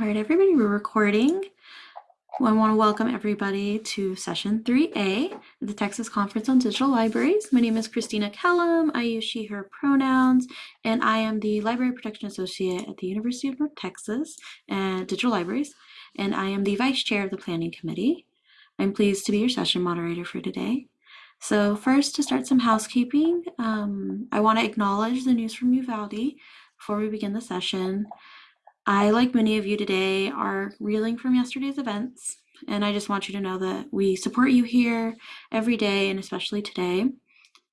All right, everybody, we're recording. I want to welcome everybody to session 3A of the Texas Conference on Digital Libraries. My name is Christina Kellum. I use she, her pronouns, and I am the Library Protection Associate at the University of North Texas and Digital Libraries, and I am the Vice Chair of the Planning Committee. I'm pleased to be your session moderator for today. So first, to start some housekeeping, um, I want to acknowledge the news from Uvalde before we begin the session. I, like many of you today, are reeling from yesterday's events, and I just want you to know that we support you here every day, and especially today.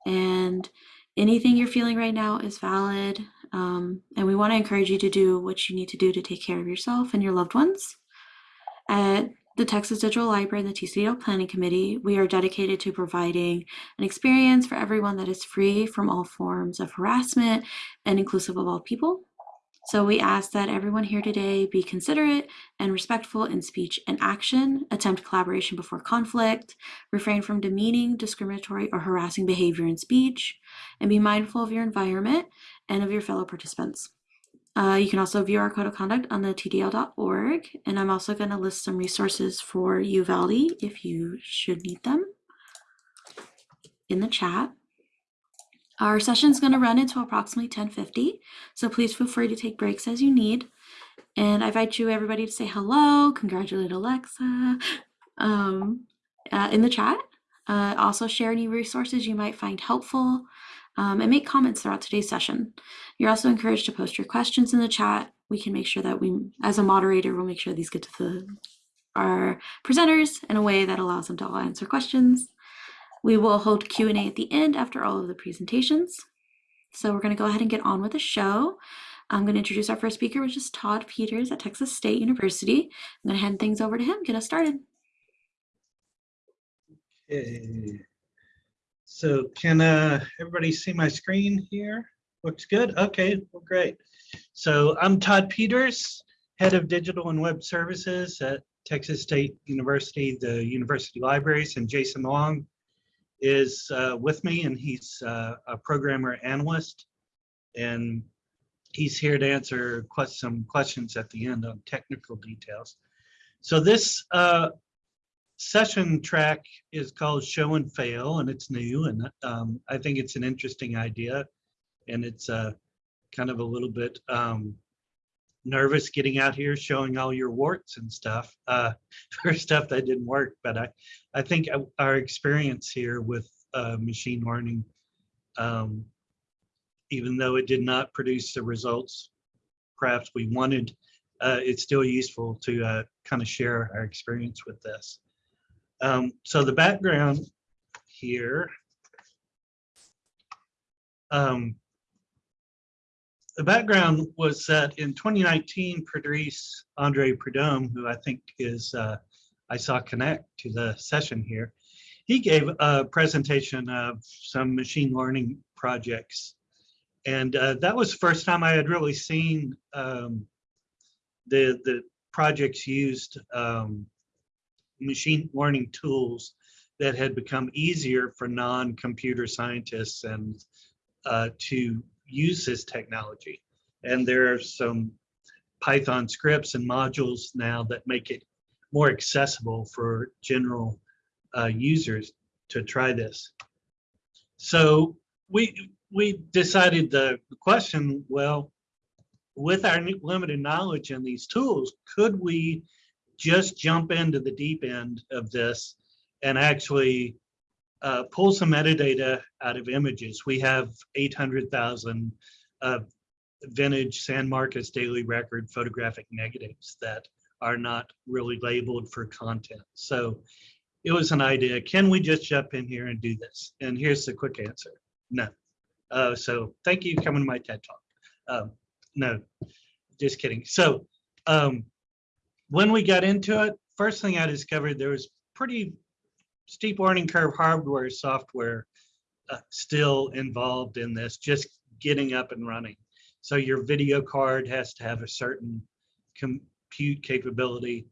And anything you're feeling right now is valid, um, and we want to encourage you to do what you need to do to take care of yourself and your loved ones. At the Texas Digital Library and the TCDL Planning Committee, we are dedicated to providing an experience for everyone that is free from all forms of harassment and inclusive of all people. So we ask that everyone here today be considerate and respectful in speech and action, attempt collaboration before conflict, refrain from demeaning, discriminatory, or harassing behavior in speech, and be mindful of your environment and of your fellow participants. Uh, you can also view our code of conduct on the tdl.org, and I'm also going to list some resources for Uvalde if you should need them in the chat. Our session is going to run until approximately 1050, so please feel free to take breaks as you need. And I invite you everybody to say hello, congratulate Alexa um, uh, in the chat. Uh, also share any resources you might find helpful um, and make comments throughout today's session. You're also encouraged to post your questions in the chat. We can make sure that we, as a moderator, we'll make sure these get to the, our presenters in a way that allows them to all answer questions. We will hold Q&A at the end after all of the presentations. So we're going to go ahead and get on with the show. I'm going to introduce our first speaker, which is Todd Peters at Texas State University. I'm going to hand things over to him, get us started. Okay. So can uh, everybody see my screen here? Looks good? Okay, well, great. So I'm Todd Peters, Head of Digital and Web Services at Texas State University, the University Libraries, and Jason Long, is uh, with me and he's uh, a programmer analyst and he's here to answer quest some questions at the end on technical details. So this uh, session track is called Show and Fail and it's new and um, I think it's an interesting idea and it's uh, kind of a little bit um, nervous getting out here showing all your warts and stuff uh, for stuff that didn't work. But I, I think our experience here with uh, machine learning, um, even though it did not produce the results perhaps we wanted, uh, it's still useful to uh, kind of share our experience with this. Um, so the background here, um, the background was that in 2019, Patrice Andre Prudhomme, who I think is, uh, I saw connect to the session here, he gave a presentation of some machine learning projects. And uh, that was the first time I had really seen um, the, the projects used um, machine learning tools that had become easier for non-computer scientists and uh, to use this technology. And there are some Python scripts and modules now that make it more accessible for general uh, users to try this. So we we decided the question, well, with our limited knowledge in these tools, could we just jump into the deep end of this and actually uh, pull some metadata out of images. We have 800,000 uh, vintage San Marcos daily record photographic negatives that are not really labeled for content. So it was an idea, can we just jump in here and do this? And here's the quick answer, no. Uh, so thank you for coming to my TED Talk. Um, no, just kidding. So um, when we got into it, first thing I discovered there was pretty steep learning curve hardware software uh, still involved in this, just getting up and running. So your video card has to have a certain compute capability.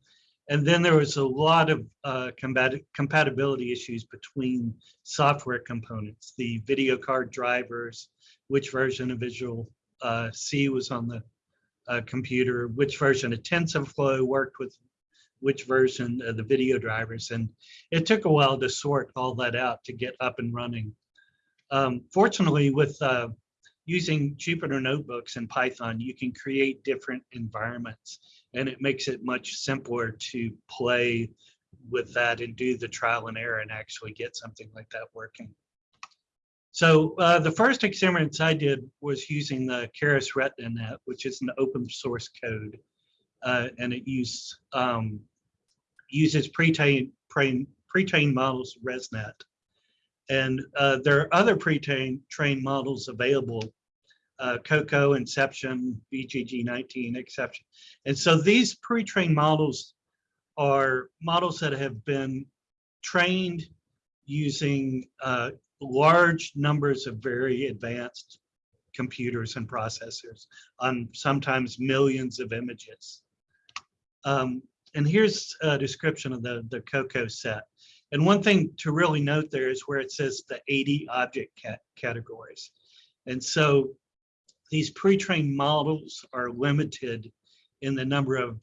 And then there was a lot of uh, compatibility issues between software components, the video card drivers, which version of Visual uh, C was on the uh, computer, which version of TensorFlow worked with which version of the video drivers. And it took a while to sort all that out to get up and running. Um, fortunately, with uh, using Jupyter notebooks and Python, you can create different environments and it makes it much simpler to play with that and do the trial and error and actually get something like that working. So uh, the first experiments I did was using the Keras RetinaNet, which is an open source code, uh, and it um, uses pre-trained pre-trained models ResNet. And uh, there are other pre-trained trained models available, uh, COCO, Inception, VGG19, Xception. And so these pre-trained models are models that have been trained using uh, large numbers of very advanced computers and processors on sometimes millions of images. Um, and here's a description of the, the COCO set. And one thing to really note there is where it says the 80 object cat categories. And so these pre-trained models are limited in the number of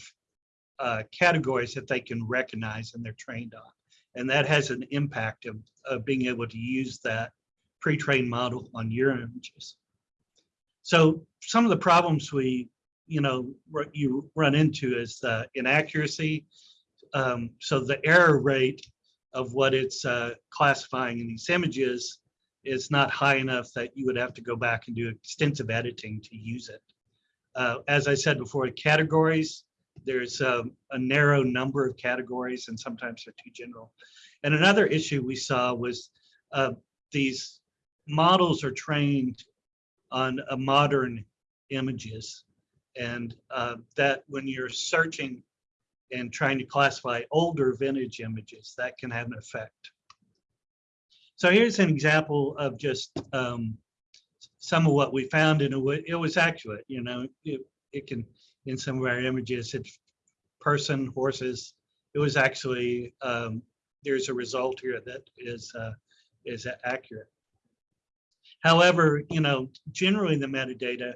uh, categories that they can recognize and they're trained on. And that has an impact of, of being able to use that pre-trained model on your images. So some of the problems we, you know, what you run into is the inaccuracy. Um, so the error rate of what it's uh, classifying in these images is not high enough that you would have to go back and do extensive editing to use it. Uh, as I said before, categories, there's a, a, narrow number of categories and sometimes they're too general. And another issue we saw was uh, these models are trained on a modern images and uh, that when you're searching and trying to classify older vintage images, that can have an effect. So here's an example of just um, some of what we found and it, it was accurate, you know, it, it can in some of our images, it's person, horses. It was actually, um, there's a result here that is, uh, is accurate. However, you know, generally the metadata,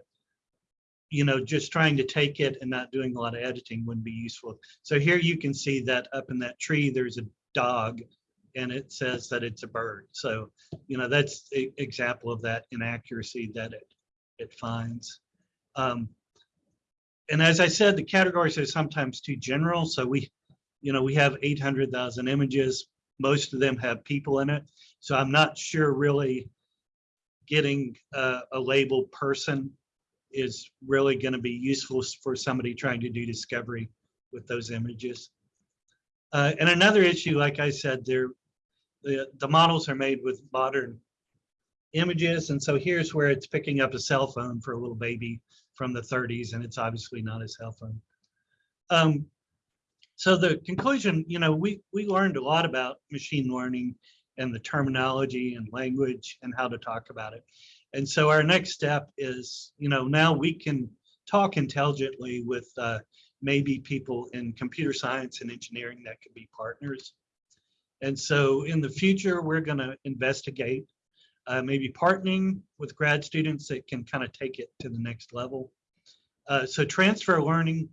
you know, just trying to take it and not doing a lot of editing wouldn't be useful. So here you can see that up in that tree, there's a dog and it says that it's a bird. So, you know, that's an example of that inaccuracy that it, it finds. Um, and as I said, the categories are sometimes too general. So we, you know, we have 800,000 images. Most of them have people in it. So I'm not sure really getting a, a label person is really going to be useful for somebody trying to do discovery with those images. Uh, and another issue, like I said, the, the models are made with modern images. And so here's where it's picking up a cell phone for a little baby from the 30s, and it's obviously not a cell phone. Um, so the conclusion, you know, we, we learned a lot about machine learning and the terminology and language and how to talk about it. And so our next step is, you know, now we can talk intelligently with uh, maybe people in computer science and engineering that could be partners. And so in the future, we're going to investigate uh, maybe partnering with grad students that can kind of take it to the next level. Uh, so transfer learning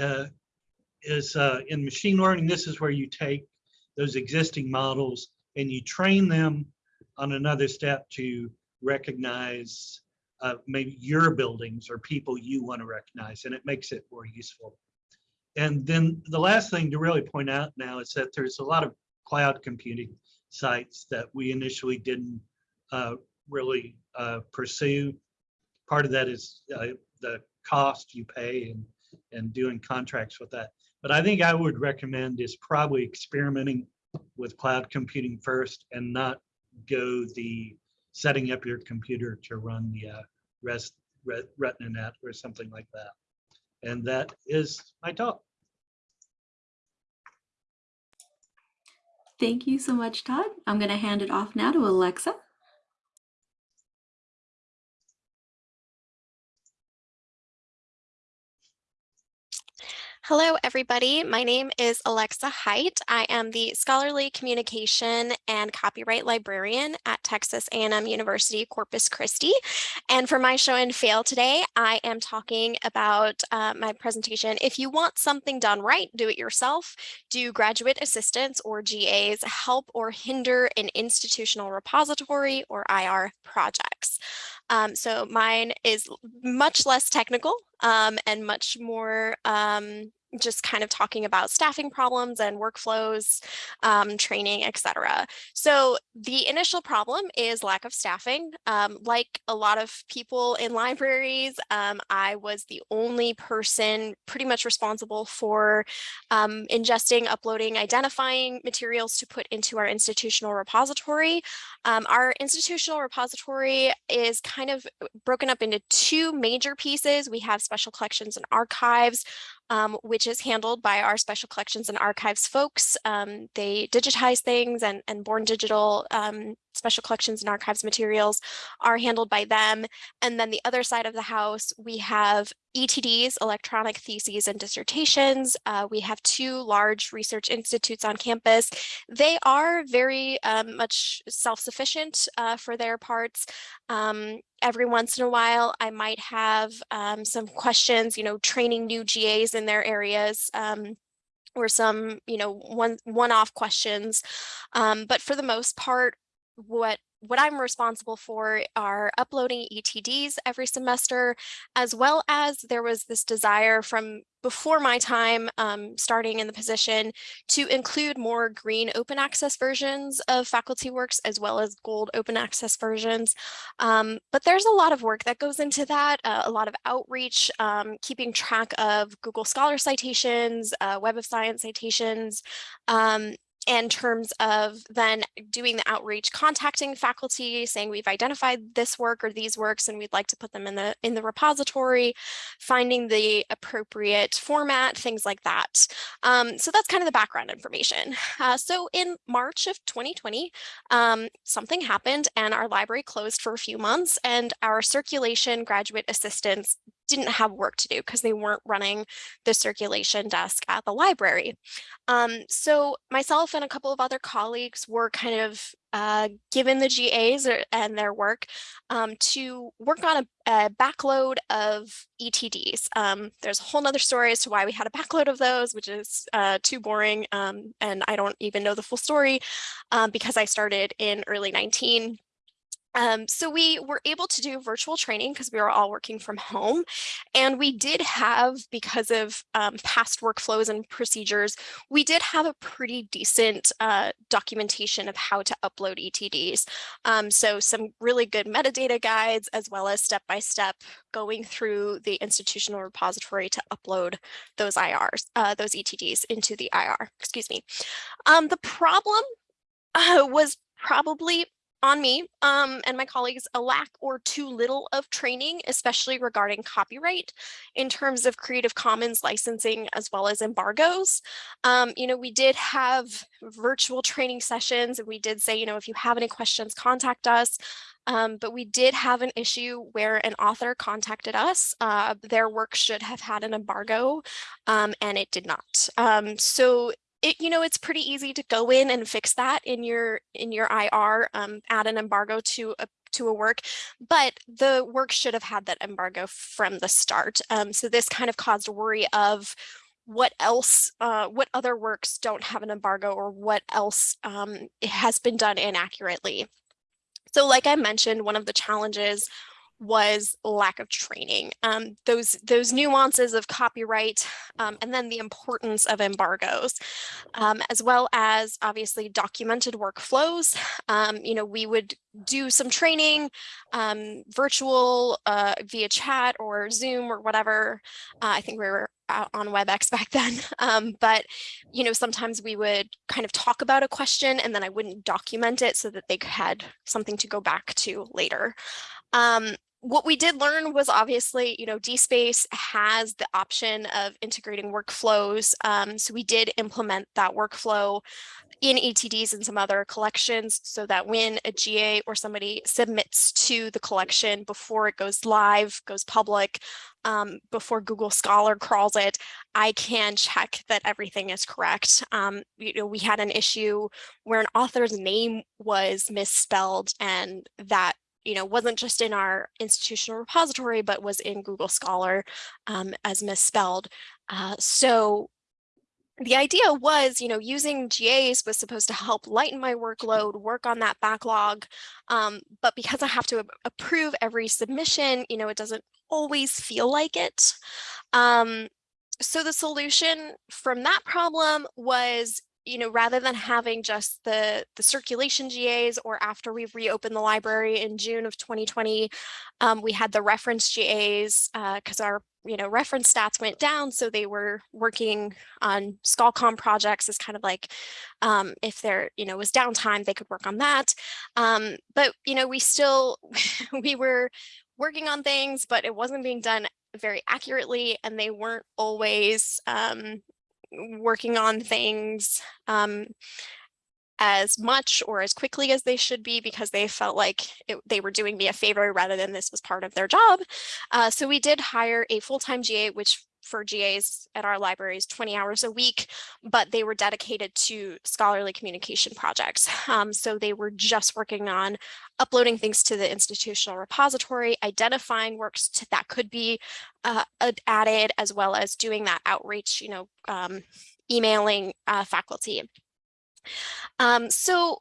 uh, is uh, in machine learning, this is where you take those existing models and you train them on another step to recognize uh, maybe your buildings or people you want to recognize and it makes it more useful. And then the last thing to really point out now is that there's a lot of cloud computing sites that we initially didn't uh, really uh, pursue. Part of that is uh, the cost you pay and, and doing contracts with that. But I think I would recommend is probably experimenting with cloud computing first and not go the setting up your computer to run the uh, REST, RetinaNet or something like that. And that is my talk. Thank you so much, Todd. I'm going to hand it off now to Alexa. Hello, everybody. My name is Alexa Hight. I am the Scholarly Communication and Copyright Librarian at Texas A&M University Corpus Christi. And for my show and fail today, I am talking about uh, my presentation. If you want something done right, do it yourself. Do graduate assistants or GAs help or hinder an institutional repository or IR projects? Um, so mine is much less technical um, and much more um, just kind of talking about staffing problems and workflows, um, training, etc. So the initial problem is lack of staffing. Um, like a lot of people in libraries, um, I was the only person pretty much responsible for um, ingesting, uploading, identifying materials to put into our institutional repository. Um, our institutional repository is kind of broken up into two major pieces. We have special collections and archives, um, which is handled by our special collections and archives folks. Um, they digitize things and, and Born Digital um, special collections and archives materials are handled by them. And then the other side of the house, we have ETDs, electronic theses and dissertations. Uh, we have two large research institutes on campus. They are very um, much self-sufficient uh, for their parts. Um, every once in a while, I might have um, some questions, you know, training new GAs in their areas. Um, or some, you know, one one-off questions. Um, but for the most part, what what I'm responsible for are uploading ETDs every semester, as well as there was this desire from before my time um, starting in the position to include more green open access versions of faculty works as well as gold open access versions. Um, but there's a lot of work that goes into that, uh, a lot of outreach, um, keeping track of Google Scholar citations, uh, Web of Science citations, um, in terms of then doing the outreach, contacting faculty, saying we've identified this work or these works and we'd like to put them in the in the repository, finding the appropriate format, things like that. Um, so that's kind of the background information. Uh, so in March of 2020, um, something happened and our library closed for a few months and our circulation graduate assistants didn't have work to do because they weren't running the circulation desk at the library. Um, so myself and a couple of other colleagues were kind of uh, given the GAs or, and their work um, to work on a, a backload of ETDs. Um, there's a whole nother story as to why we had a backload of those, which is uh, too boring. Um, and I don't even know the full story um, because I started in early 19 um, so we were able to do virtual training because we were all working from home. And we did have, because of um, past workflows and procedures, we did have a pretty decent uh, documentation of how to upload ETDs. Um, so some really good metadata guides, as well as step-by-step -step going through the institutional repository to upload those IRs, uh, those ETDs into the IR, excuse me. Um, the problem uh, was probably on me um, and my colleagues a lack or too little of training, especially regarding copyright in terms of Creative Commons licensing as well as embargoes. Um, you know, we did have virtual training sessions and we did say, you know, if you have any questions, contact us. Um, but we did have an issue where an author contacted us. Uh, their work should have had an embargo um, and it did not. Um, so it, you know, it's pretty easy to go in and fix that in your in your IR, um, add an embargo to a to a work, but the work should have had that embargo from the start. Um, so this kind of caused worry of what else, uh, what other works don't have an embargo or what else um, has been done inaccurately. So like I mentioned, one of the challenges was lack of training. Um, those those nuances of copyright um, and then the importance of embargoes, um, as well as obviously documented workflows. Um, you know, we would do some training, um, virtual uh, via chat or Zoom or whatever. Uh, I think we were on WebEx back then. Um, but, you know, sometimes we would kind of talk about a question and then I wouldn't document it so that they had something to go back to later. Um, what we did learn was obviously, you know, DSpace has the option of integrating workflows. Um, so we did implement that workflow in ETDs and some other collections so that when a GA or somebody submits to the collection before it goes live, goes public, um, before Google Scholar crawls it, I can check that everything is correct. Um, you know, we had an issue where an author's name was misspelled and that you know, wasn't just in our institutional repository, but was in Google Scholar um, as misspelled. Uh, so the idea was, you know, using GAs was supposed to help lighten my workload, work on that backlog. Um, but because I have to approve every submission, you know, it doesn't always feel like it. Um, so the solution from that problem was you know, rather than having just the, the circulation GAs or after we reopened the library in June of 2020, um, we had the reference GAs because uh, our, you know, reference stats went down. So they were working on ScholComm projects as kind of like um, if there, you know, was downtime, they could work on that. Um, but, you know, we still, we were working on things, but it wasn't being done very accurately and they weren't always um, working on things um, as much or as quickly as they should be because they felt like it, they were doing me a favor rather than this was part of their job. Uh, so we did hire a full-time GA, which for GAs at our libraries 20 hours a week, but they were dedicated to scholarly communication projects. Um, so they were just working on uploading things to the institutional repository, identifying works to, that could be uh, added, as well as doing that outreach, you know, um, emailing uh, faculty. Um, so,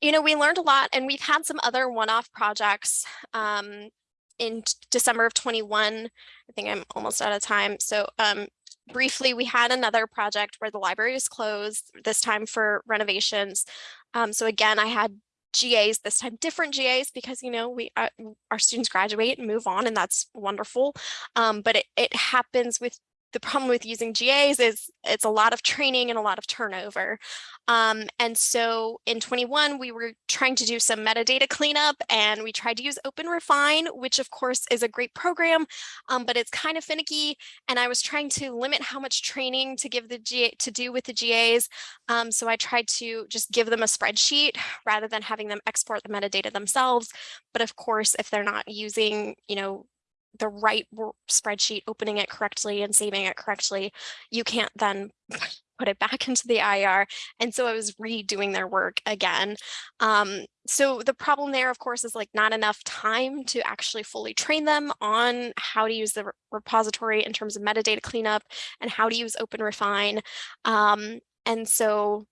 you know, we learned a lot and we've had some other one-off projects um, in December of 21, I think I'm almost out of time. So um, briefly, we had another project where the library was closed, this time for renovations. Um, so again, I had GAs, this time different GAs because, you know, we uh, our students graduate and move on and that's wonderful. Um, but it, it happens with the problem with using GAs is it's a lot of training and a lot of turnover. Um, and so in 21, we were trying to do some metadata cleanup and we tried to use OpenRefine, which of course is a great program, um, but it's kind of finicky. And I was trying to limit how much training to give the GA to do with the GAs. Um, so I tried to just give them a spreadsheet rather than having them export the metadata themselves. But of course, if they're not using, you know, the right spreadsheet, opening it correctly and saving it correctly, you can't then put it back into the IR. And so I was redoing their work again. Um, so the problem there, of course, is like not enough time to actually fully train them on how to use the repository in terms of metadata cleanup and how to use OpenRefine. Um, and so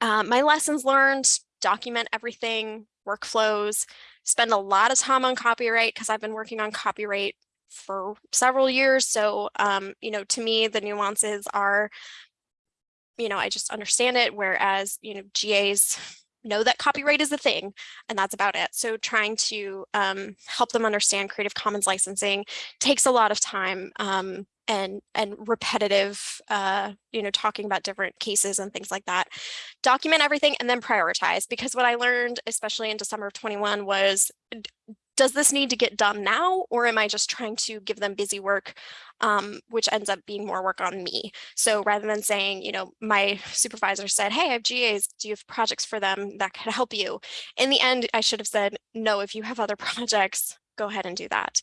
uh, my lessons learned, document everything, workflows, spend a lot of time on copyright because I've been working on copyright for several years. So, um, you know, to me, the nuances are, you know, I just understand it. Whereas, you know, GAs know that copyright is a thing and that's about it. So trying to um, help them understand Creative Commons licensing takes a lot of time. Um, and and repetitive uh you know talking about different cases and things like that document everything and then prioritize because what i learned especially in december of 21 was does this need to get done now or am i just trying to give them busy work um, which ends up being more work on me so rather than saying you know my supervisor said hey i have GAs do you have projects for them that could help you in the end i should have said no if you have other projects go ahead and do that.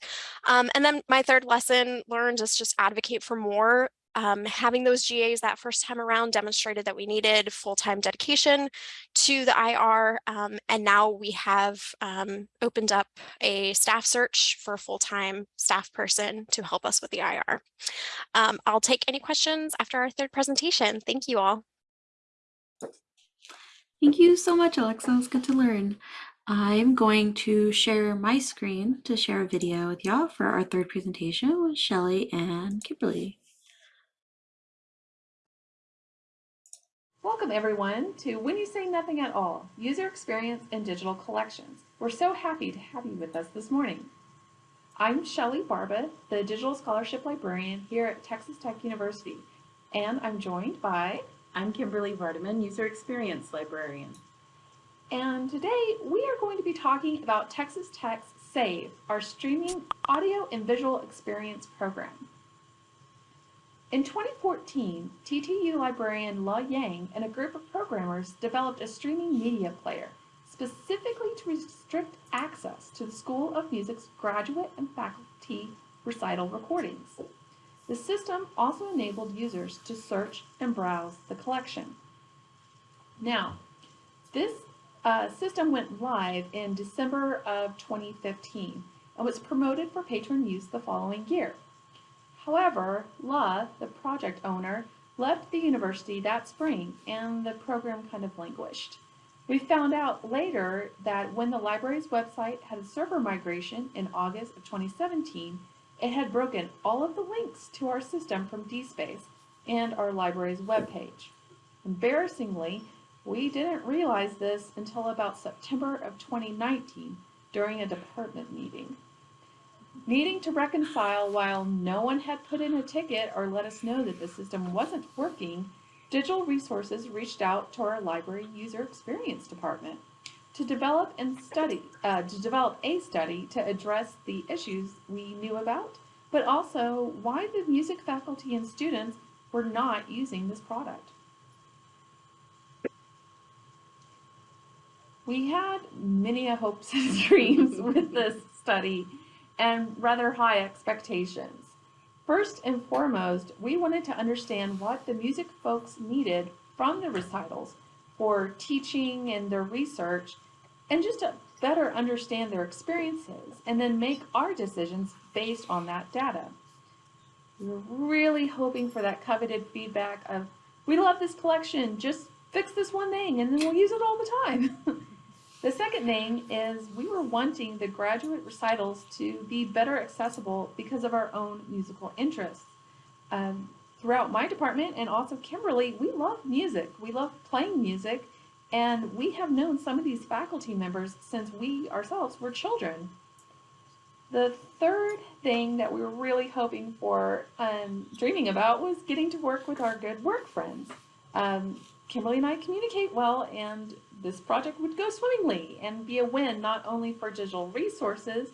Um, and then my third lesson learned is just advocate for more. Um, having those GAs that first time around demonstrated that we needed full-time dedication to the IR. Um, and now we have um, opened up a staff search for a full-time staff person to help us with the IR. Um, I'll take any questions after our third presentation. Thank you all. Thank you so much, Alexa. It's good to learn. I'm going to share my screen to share a video with y'all for our third presentation with Shelly and Kimberly. Welcome everyone to When You Say Nothing at All, User Experience in Digital Collections. We're so happy to have you with us this morning. I'm Shelly Barba, the Digital Scholarship Librarian here at Texas Tech University, and I'm joined by... I'm Kimberly Vardaman, User Experience Librarian. And today we are going to be talking about Texas Tech's SAVE, our streaming audio and visual experience program. In 2014, TTU librarian Le Yang and a group of programmers developed a streaming media player specifically to restrict access to the School of Music's graduate and faculty recital recordings. The system also enabled users to search and browse the collection. Now, this uh, system went live in December of 2015 and was promoted for patron use the following year. However, Le, the project owner, left the university that spring and the program kind of languished. We found out later that when the library's website had a server migration in August of 2017, it had broken all of the links to our system from DSpace and our library's webpage. Embarrassingly, we didn't realize this until about September of 2019 during a department meeting. Needing to reconcile while no one had put in a ticket or let us know that the system wasn't working, Digital Resources reached out to our library user experience department to develop and study, uh, to develop a study to address the issues we knew about, but also why the music faculty and students were not using this product. We had many a hopes and dreams with this study and rather high expectations. First and foremost, we wanted to understand what the music folks needed from the recitals for teaching and their research, and just to better understand their experiences, and then make our decisions based on that data. We were really hoping for that coveted feedback of, we love this collection, just fix this one thing, and then we'll use it all the time. The second thing is we were wanting the graduate recitals to be better accessible because of our own musical interests. Um, throughout my department and also Kimberly, we love music. We love playing music, and we have known some of these faculty members since we ourselves were children. The third thing that we were really hoping for, um, dreaming about, was getting to work with our good work friends. Um, Kimberly and I communicate well, and this project would go swimmingly and be a win not only for digital resources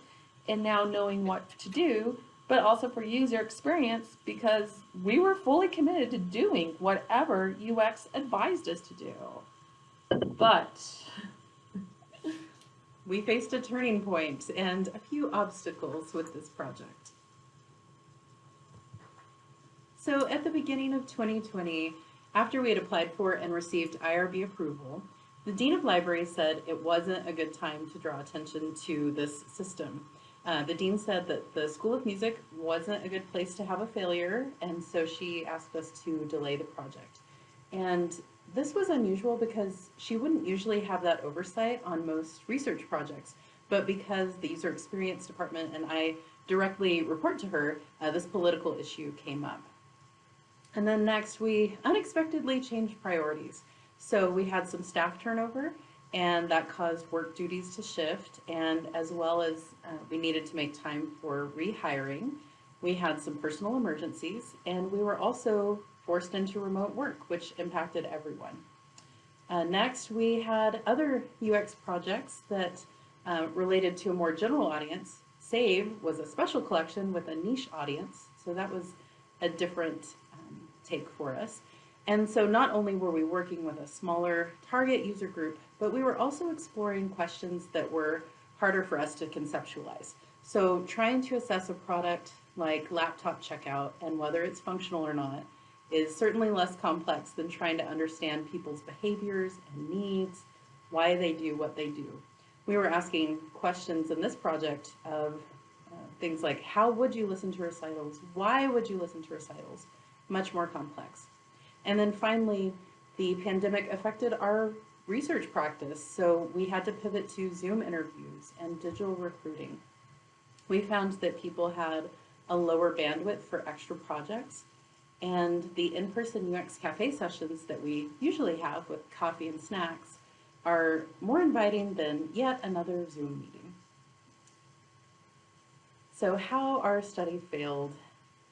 and now knowing what to do, but also for user experience because we were fully committed to doing whatever UX advised us to do. But We faced a turning point and a few obstacles with this project. So at the beginning of 2020, after we had applied for and received IRB approval, the Dean of Libraries said it wasn't a good time to draw attention to this system. Uh, the Dean said that the School of Music wasn't a good place to have a failure, and so she asked us to delay the project. And this was unusual because she wouldn't usually have that oversight on most research projects, but because the User Experience Department and I directly report to her, uh, this political issue came up. And then next, we unexpectedly changed priorities. So we had some staff turnover and that caused work duties to shift and as well as uh, we needed to make time for rehiring. We had some personal emergencies and we were also forced into remote work, which impacted everyone. Uh, next, we had other UX projects that uh, related to a more general audience. SAVE was a special collection with a niche audience, so that was a different um, take for us. And so not only were we working with a smaller target user group, but we were also exploring questions that were harder for us to conceptualize. So trying to assess a product like laptop checkout and whether it's functional or not is certainly less complex than trying to understand people's behaviors and needs, why they do what they do. We were asking questions in this project of uh, things like how would you listen to recitals? Why would you listen to recitals? Much more complex. And then finally, the pandemic affected our research practice, so we had to pivot to Zoom interviews and digital recruiting. We found that people had a lower bandwidth for extra projects, and the in-person UX cafe sessions that we usually have with coffee and snacks are more inviting than yet another Zoom meeting. So how our study failed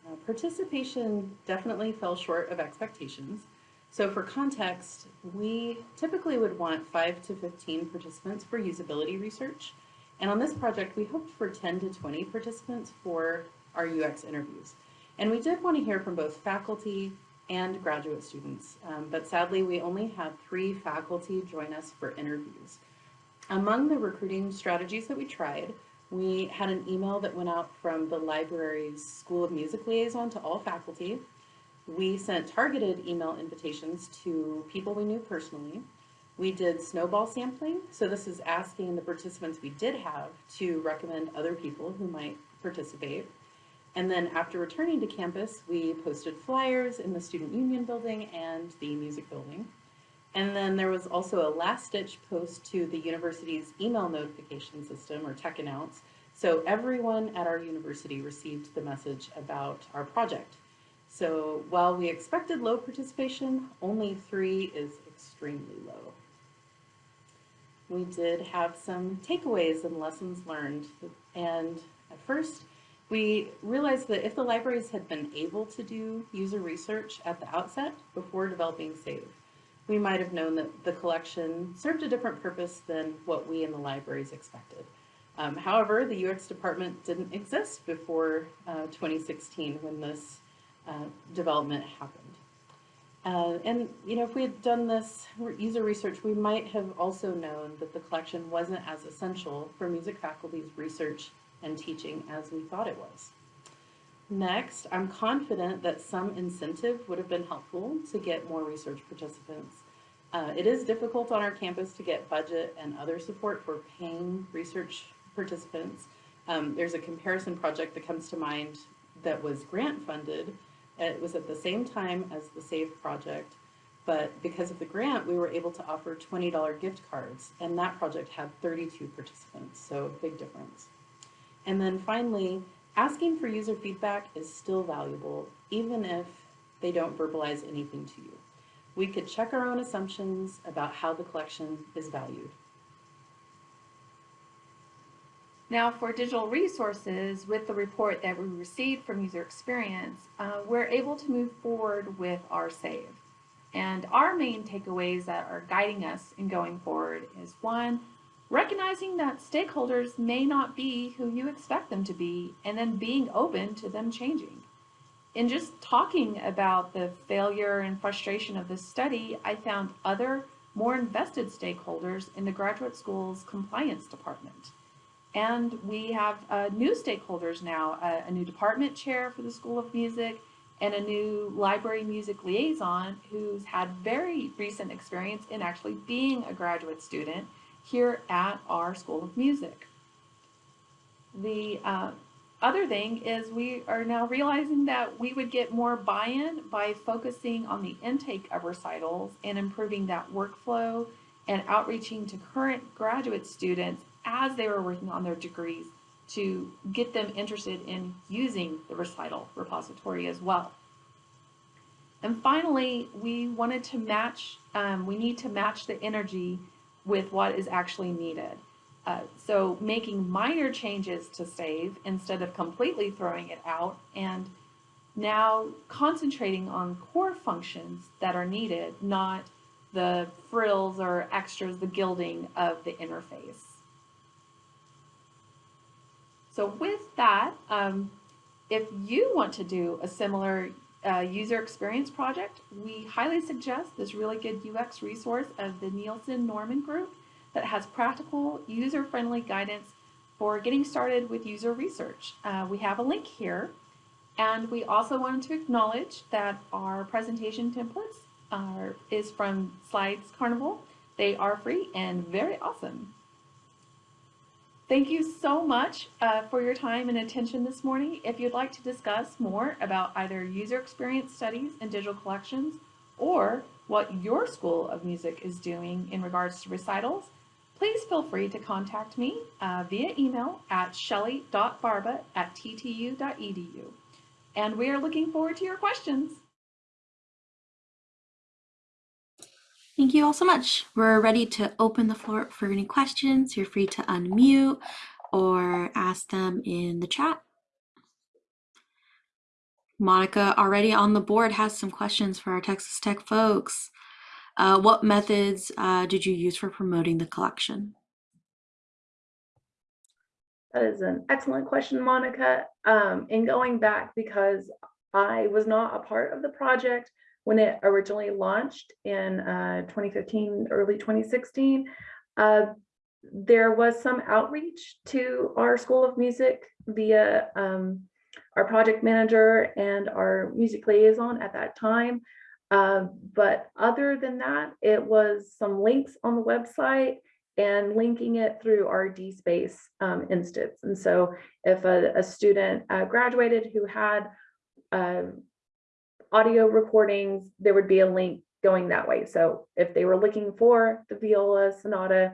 uh, participation definitely fell short of expectations. So for context, we typically would want 5 to 15 participants for usability research. And on this project, we hoped for 10 to 20 participants for our UX interviews. And we did want to hear from both faculty and graduate students, um, but sadly we only had three faculty join us for interviews. Among the recruiting strategies that we tried, we had an email that went out from the library's School of Music liaison to all faculty. We sent targeted email invitations to people we knew personally. We did snowball sampling, so this is asking the participants we did have to recommend other people who might participate. And then after returning to campus, we posted flyers in the Student Union building and the music building. And then there was also a last ditch post to the university's email notification system or tech announce. So everyone at our university received the message about our project. So while we expected low participation, only three is extremely low. We did have some takeaways and lessons learned. And at first, we realized that if the libraries had been able to do user research at the outset before developing SAVE, we might have known that the collection served a different purpose than what we in the libraries expected. Um, however, the UX department didn't exist before uh, 2016 when this uh, development happened. Uh, and, you know, if we had done this user research, we might have also known that the collection wasn't as essential for music faculty's research and teaching as we thought it was. Next, I'm confident that some incentive would have been helpful to get more research participants. Uh, it is difficult on our campus to get budget and other support for paying research participants. Um, there's a comparison project that comes to mind that was grant funded. It was at the same time as the SAVE project, but because of the grant, we were able to offer $20 gift cards, and that project had 32 participants, so big difference. And then finally, asking for user feedback is still valuable, even if they don't verbalize anything to you. We could check our own assumptions about how the collection is valued. Now for digital resources, with the report that we received from user experience, uh, we're able to move forward with our SAVE. And our main takeaways that are guiding us in going forward is one, recognizing that stakeholders may not be who you expect them to be, and then being open to them changing. In just talking about the failure and frustration of this study, I found other more invested stakeholders in the graduate school's compliance department. And we have uh, new stakeholders now, a, a new department chair for the School of Music and a new library music liaison who's had very recent experience in actually being a graduate student here at our School of Music. The uh, other thing is we are now realizing that we would get more buy-in by focusing on the intake of recitals and improving that workflow and outreaching to current graduate students as they were working on their degrees to get them interested in using the recital repository as well. And finally, we wanted to match, um, we need to match the energy with what is actually needed. Uh, so making minor changes to SAVE instead of completely throwing it out and now concentrating on core functions that are needed, not the frills or extras, the gilding of the interface. So with that, um, if you want to do a similar uh, user experience project, we highly suggest this really good UX resource of the Nielsen Norman Group that has practical, user-friendly guidance for getting started with user research. Uh, we have a link here, and we also wanted to acknowledge that our presentation templates are, is from Slides Carnival. They are free and very awesome. Thank you so much uh, for your time and attention this morning. If you'd like to discuss more about either user experience studies and digital collections or what your School of Music is doing in regards to recitals, please feel free to contact me uh, via email at shelly.barba at ttu.edu. And we are looking forward to your questions. Thank you all so much. We're ready to open the floor for any questions. You're free to unmute or ask them in the chat. Monica already on the board has some questions for our Texas Tech folks. Uh, what methods uh, did you use for promoting the collection? That is an excellent question, Monica. Um, and going back because I was not a part of the project when it originally launched in uh, 2015, early 2016. Uh, there was some outreach to our School of Music via um, our project manager and our music liaison at that time. Uh, but other than that, it was some links on the website and linking it through our DSpace um, instance. And so if a, a student uh, graduated who had uh, audio recordings, there would be a link going that way. So if they were looking for the viola sonata,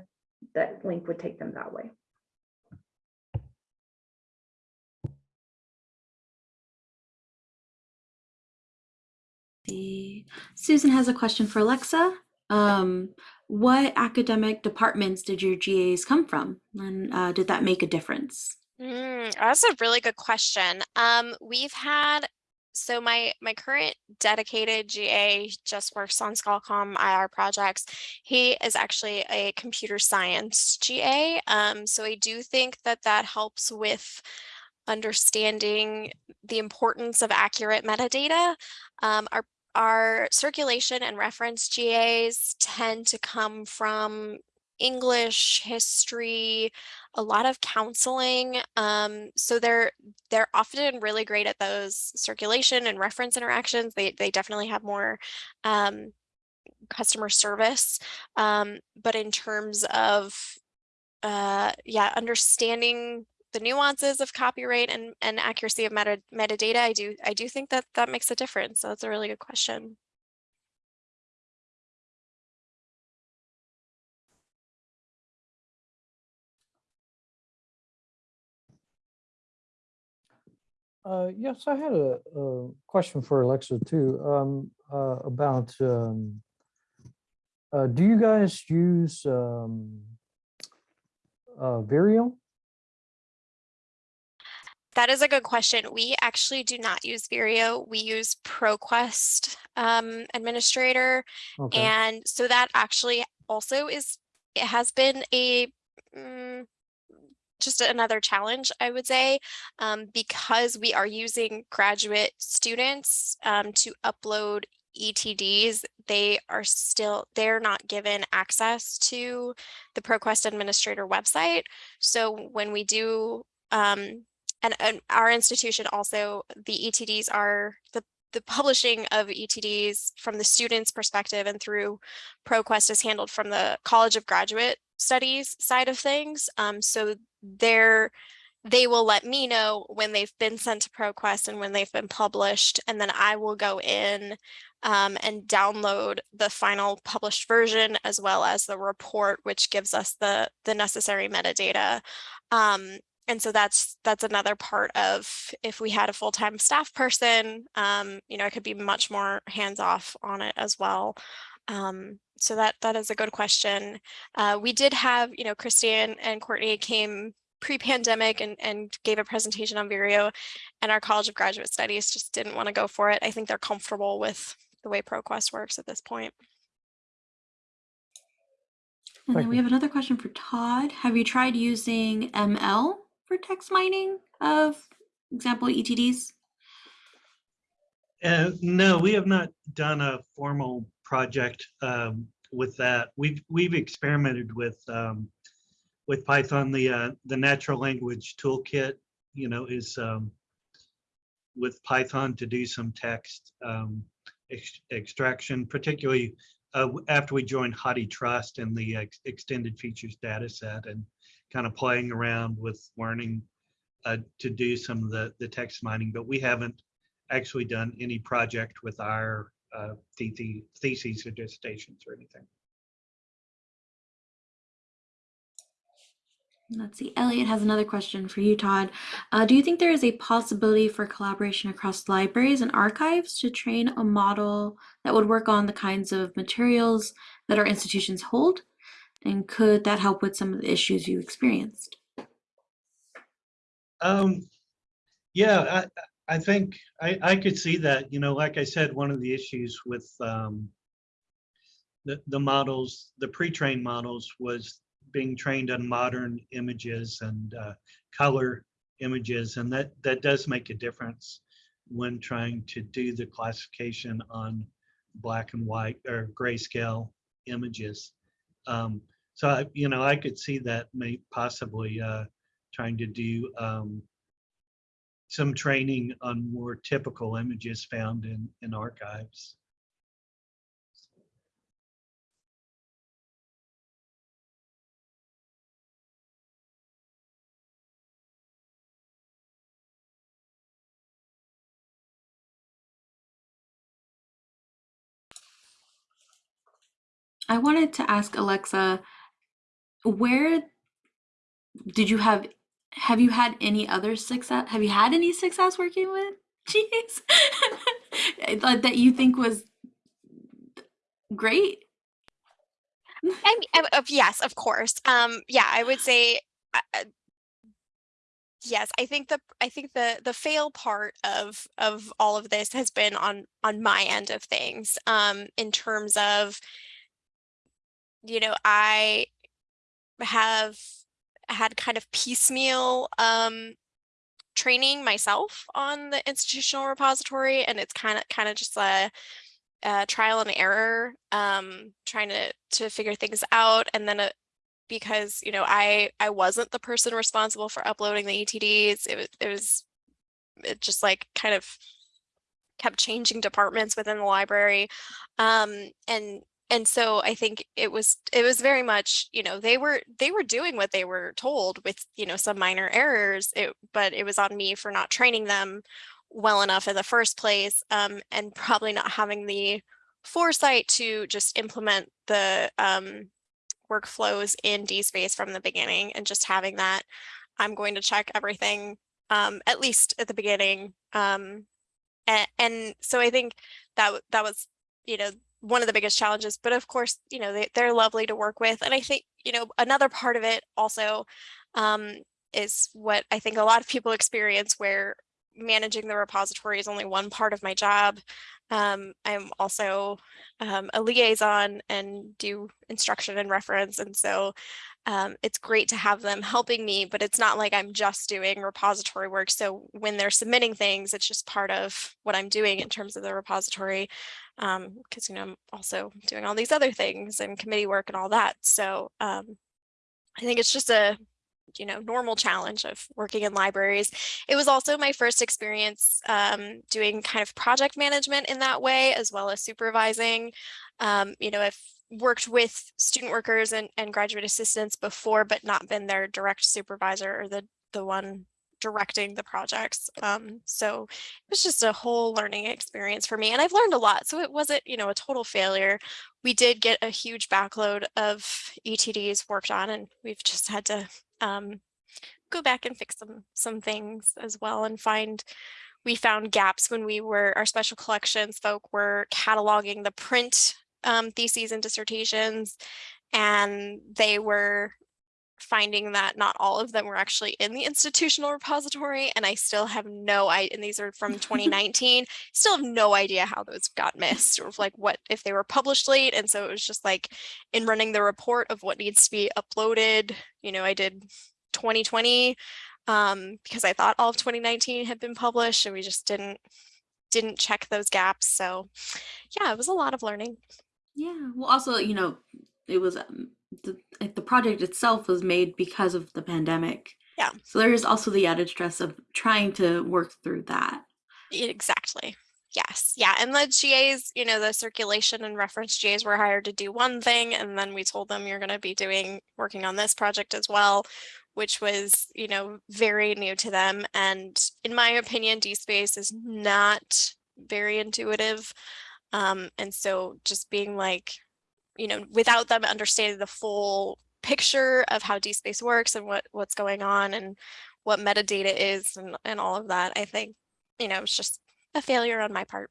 that link would take them that way. The Susan has a question for Alexa. Um, what academic departments did your GAs come from? And uh, did that make a difference? Mm, that's a really good question. Um, we've had so my my current dedicated GA just works on Scalcom IR projects. He is actually a computer science GA. Um, so I do think that that helps with understanding the importance of accurate metadata. Um, our our circulation and reference GAs tend to come from English, history, a lot of counseling. Um, so they're they're often really great at those circulation and reference interactions. They they definitely have more um, customer service. Um, but in terms of uh, yeah, understanding the nuances of copyright and, and accuracy of meta, metadata, I do I do think that that makes a difference. So that's a really good question. Uh, yes, I had a, a question for Alexa too, um, uh, about, um, uh, do you guys use, um, uh, Vireo? That is a good question. We actually do not use Vireo. We use ProQuest um, Administrator. Okay, And so that actually also is, it has been a, mm, just another challenge, I would say, um, because we are using graduate students um, to upload ETDs, they are still, they're not given access to the ProQuest Administrator website. So when we do, um, and, and our institution also, the ETDs are the the publishing of ETDs from the student's perspective and through ProQuest is handled from the College of Graduate Studies side of things. Um, so they're, they will let me know when they've been sent to ProQuest and when they've been published, and then I will go in um, and download the final published version as well as the report, which gives us the, the necessary metadata. Um, and so that's that's another part of if we had a full-time staff person, um, you know, I could be much more hands-off on it as well. Um, so that that is a good question. Uh, we did have, you know, Christian and Courtney came pre-pandemic and, and gave a presentation on Vireo and our College of Graduate Studies just didn't want to go for it. I think they're comfortable with the way ProQuest works at this point. And then we have another question for Todd. Have you tried using ML for text mining of example ETDs? Uh, no, we have not done a formal project um, with that. We've we've experimented with um, with Python. The uh, the natural language toolkit, you know, is um, with Python to do some text um, ex extraction, particularly uh, after we joined HathiTrust and the ex extended features data set and kind of playing around with learning uh, to do some of the, the text mining, but we haven't actually done any project with our uh, the- the theses or dissertations or anything. Let's see. Elliot has another question for you, Todd. Uh, do you think there is a possibility for collaboration across libraries and archives to train a model that would work on the kinds of materials that our institutions hold? And could that help with some of the issues you experienced? Um, yeah, I, I think I, I could see that, you know, like I said, one of the issues with um, the, the models, the pre-trained models was being trained on modern images and uh, color images, and that, that does make a difference. when trying to do the classification on black and white or grayscale images. Um, so, I, you know, I could see that may possibly uh, trying to do um, some training on more typical images found in, in archives. I wanted to ask Alexa, where did you have have you had any other success? Have you had any success working with Jeez that that you think was great? I mean, yes, of course. Um, yeah, I would say, uh, uh, yes, I think the, I think the, the fail part of, of all of this has been on, on my end of things. Um, in terms of, you know, I have had kind of piecemeal, um, training myself on the institutional repository and it's kind of, kind of just a, uh, trial and error, um, trying to to figure things out, and then uh, because you know I I wasn't the person responsible for uploading the ETDs, it was it was it just like kind of kept changing departments within the library, um, and and so I think it was it was very much you know they were they were doing what they were told with you know some minor errors, it, but it was on me for not training them well enough in the first place um, and probably not having the foresight to just implement the um, workflows in DSpace from the beginning and just having that I'm going to check everything um, at least at the beginning. Um, and, and so I think that that was, you know, one of the biggest challenges, but of course, you know, they, they're lovely to work with. And I think, you know, another part of it also um, is what I think a lot of people experience where managing the repository is only one part of my job. Um, I'm also um, a liaison and do instruction and reference. And so um, it's great to have them helping me, but it's not like I'm just doing repository work. So when they're submitting things, it's just part of what I'm doing in terms of the repository. Because, you know, I'm also doing all these other things and committee work and all that. So um, I think it's just a you know, normal challenge of working in libraries. It was also my first experience um, doing kind of project management in that way, as well as supervising. Um, you know, I've worked with student workers and, and graduate assistants before, but not been their direct supervisor or the, the one directing the projects. Um, so it was just a whole learning experience for me and I've learned a lot. So it wasn't, you know, a total failure. We did get a huge backload of ETDs worked on and we've just had to um, go back and fix some some things as well and find we found gaps when we were our special collections folk were cataloging the print um, theses and dissertations and they were finding that not all of them were actually in the institutional repository and I still have no idea and these are from 2019 still have no idea how those got missed or like what if they were published late and so it was just like in running the report of what needs to be uploaded you know I did 2020 um, because I thought all of 2019 had been published and we just didn't didn't check those gaps so yeah it was a lot of learning Yeah. Well, also, you know, it was um, the like, the project itself was made because of the pandemic. Yeah. So there is also the added stress of trying to work through that. Exactly. Yes. Yeah. And the GAs, you know, the circulation and reference GAs were hired to do one thing. And then we told them you're going to be doing working on this project as well, which was, you know, very new to them. And in my opinion, DSpace is not very intuitive. Um, and so just being like, you know, without them understanding the full picture of how DSpace works and what what's going on and what metadata is and, and all of that, I think, you know, it's just a failure on my part.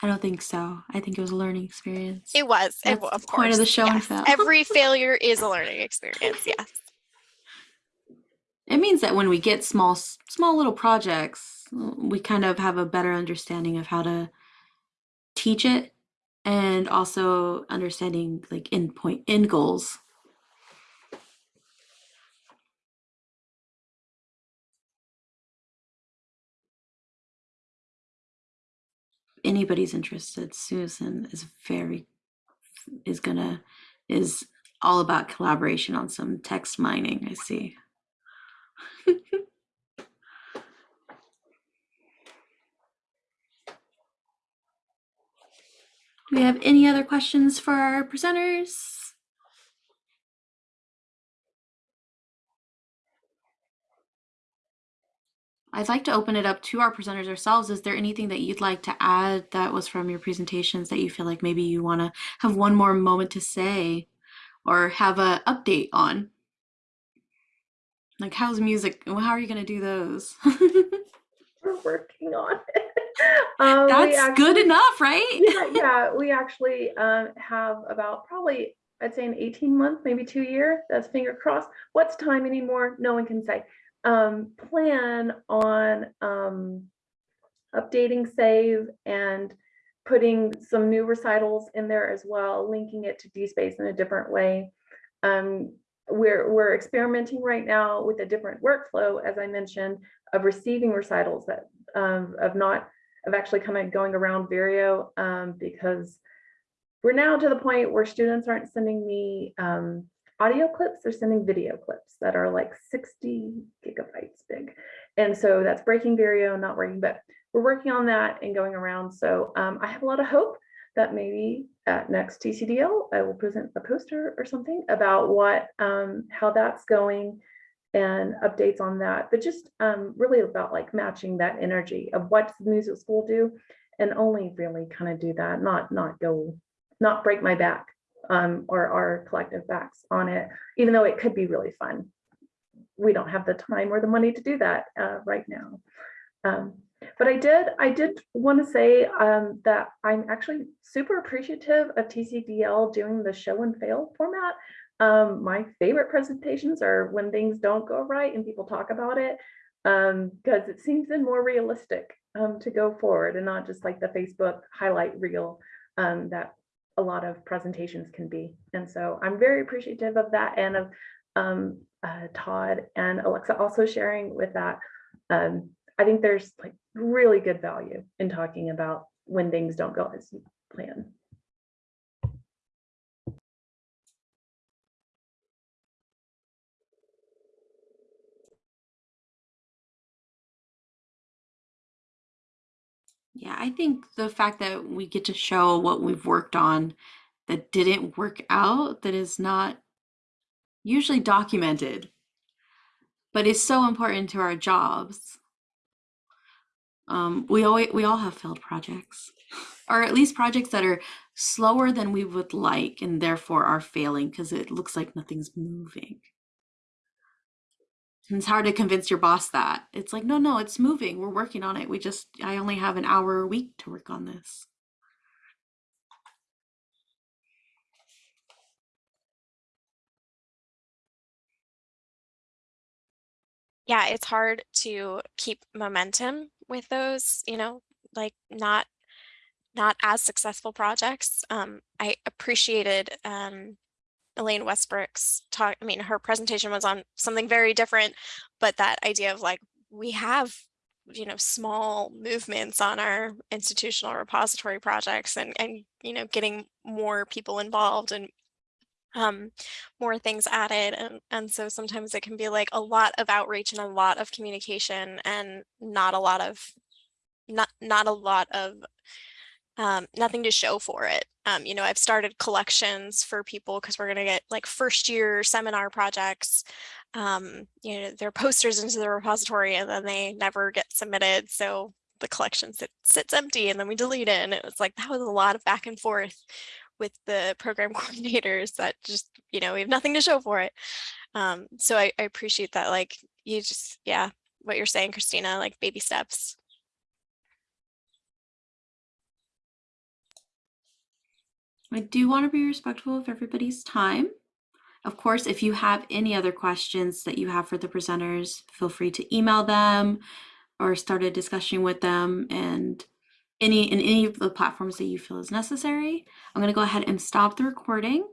I don't think so. I think it was a learning experience. It was, it, That's wa- the of point of the show yes. Every failure is a learning experience, yes. It means that when we get small, small little projects, we kind of have a better understanding of how to teach it and also understanding like end point end goals. Anybody's interested susan is very is gonna is all about collaboration on some text mining i see. Do we have any other questions for our presenters? I'd like to open it up to our presenters ourselves. Is there anything that you'd like to add that was from your presentations that you feel like maybe you want to have one more moment to say or have a update on? Like how's music? How are you going to do those? We're working on. Um, That's good enough, right? yeah, yeah, we actually um, have about probably, I'd say an 18 month, maybe two year, that's finger crossed. What's time anymore? No one can say. Um, plan on um, updating SAVE and putting some new recitals in there as well, linking it to DSpace in a different way. Um, we're, we're experimenting right now with a different workflow, as I mentioned, of receiving recitals that um, of not of actually of going around Vireo um, because we're now to the point where students aren't sending me um, audio clips, they're sending video clips that are like 60 gigabytes big. And so that's breaking Vireo, not working, but we're working on that and going around. So um, I have a lot of hope that maybe at next TCDL, I will present a poster or something about what, um, how that's going and updates on that, but just um, really about like matching that energy of what does the music school do and only really kind of do that, not not go, not break my back um, or our collective backs on it, even though it could be really fun. We don't have the time or the money to do that uh, right now. Um, but I did, I did want to say um, that I'm actually super appreciative of TCDL doing the show and fail format. Um, my favorite presentations are when things don't go right and people talk about it because it seems then more realistic um, to go forward and not just like the Facebook highlight reel um, that a lot of presentations can be. And so I'm very appreciative of that and of um, uh, Todd and Alexa also sharing with that. Um, I think there's like really good value in talking about when things don't go as you plan. Yeah, I think the fact that we get to show what we've worked on that didn't work out, that is not usually documented, but is so important to our jobs. Um, we always we all have failed projects, or at least projects that are slower than we would like, and therefore are failing because it looks like nothing's moving. It's hard to convince your boss that. It's like, no, no, it's moving. We're working on it. We just, I only have an hour a week to work on this. yeah, it's hard to keep momentum with those, you know, like not not as successful projects. Um, I appreciated um, Elaine Westbrook's talk. I mean, her presentation was on something very different, but that idea of like we have, you know, small movements on our institutional repository projects and and you know getting more people involved and um, more things added. And, and so sometimes it can be like a lot of outreach and a lot of communication and not a lot of, not, not a lot of, um, nothing to show for it. Um, you know, I've started collections for people because we're going to get like first year seminar projects. Um, you know, their posters into the repository and then they never get submitted. So the collection sit, sits empty and then we delete it. And it was like, that was a lot of back and forth with the program coordinators that just, you know, we have nothing to show for it. Um, so I, I appreciate that. Like you just, yeah, what you're saying, Christina, like baby steps. I do want to be respectful of everybody's time. Of course, if you have any other questions that you have for the presenters, feel free to email them or start a discussion with them and any in any of the platforms that you feel is necessary. I'm going to go ahead and stop the recording